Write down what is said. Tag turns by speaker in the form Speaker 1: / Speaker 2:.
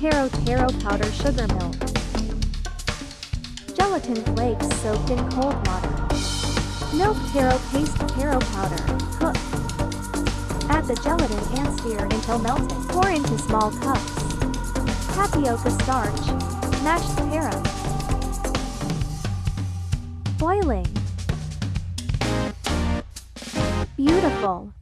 Speaker 1: Taro taro powder sugar milk. Gelatin flakes soaked in cold water. Milk taro paste taro powder. Cook. Add the gelatin and stir until melted. Pour into small cups. Tapioca starch. Mashed taro. Boiling. Beautiful.